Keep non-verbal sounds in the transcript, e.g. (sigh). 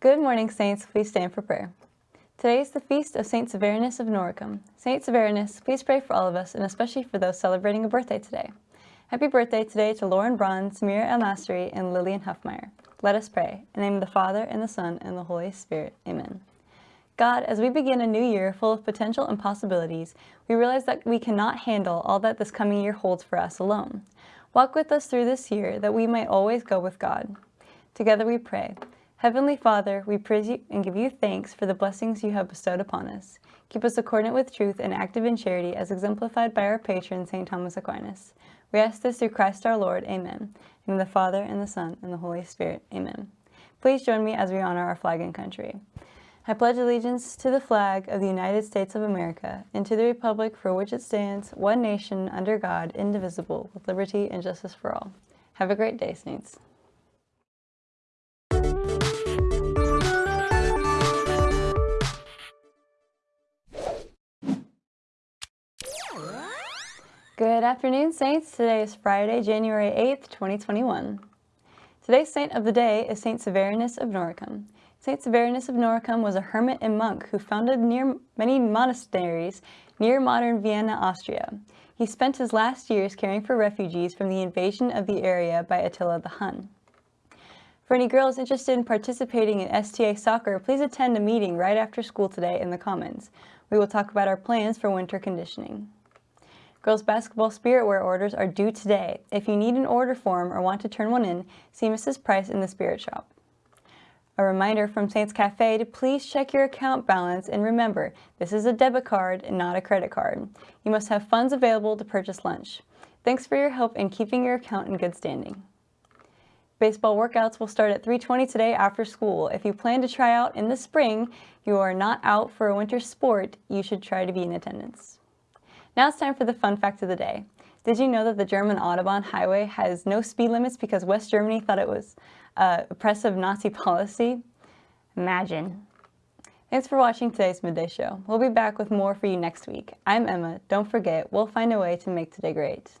Good morning, Saints. Please stand for prayer. Today is the feast of St. Severinus of Noricum. St. Severinus, please pray for all of us, and especially for those celebrating a birthday today. Happy birthday today to Lauren Braun, Samira El Masri, and Lillian Huffmeyer. Let us pray. In the name of the Father, and the Son, and the Holy Spirit. Amen. God, as we begin a new year full of potential and possibilities, we realize that we cannot handle all that this coming year holds for us alone. Walk with us through this year that we might always go with God. Together we pray. Heavenly Father, we praise you and give you thanks for the blessings you have bestowed upon us. Keep us accordant with truth and active in charity as exemplified by our patron, St. Thomas Aquinas. We ask this through Christ our Lord. Amen. In the Father, and the Son, and the Holy Spirit. Amen. Please join me as we honor our flag and country. I pledge allegiance to the flag of the United States of America and to the republic for which it stands, one nation, under God, indivisible, with liberty and justice for all. Have a great day, Saints. Good afternoon, Saints. Today is Friday, January 8th, 2021. Today's saint of the day is Saint Severinus of Noricum. Saint Severinus of Noricum was a hermit and monk who founded near many monasteries near modern Vienna, Austria. He spent his last years caring for refugees from the invasion of the area by Attila the Hun. For any girls interested in participating in STA soccer, please attend a meeting right after school today in the Commons. We will talk about our plans for winter conditioning. Girls basketball spirit wear orders are due today. If you need an order form or want to turn one in, see Mrs. Price in the spirit shop. A reminder from Saints Cafe to please check your account balance and remember, this is a debit card and not a credit card. You must have funds available to purchase lunch. Thanks for your help in keeping your account in good standing. Baseball workouts will start at 3.20 today after school. If you plan to try out in the spring, you are not out for a winter sport, you should try to be in attendance. Now it's time for the fun fact of the day. Did you know that the German Autobahn highway has no speed limits because West Germany thought it was uh, oppressive Nazi (laughs) policy? Imagine. Thanks for watching today's Midday Show. We'll be back with more for you next week. I'm Emma. Don't forget, we'll find a way to make today great.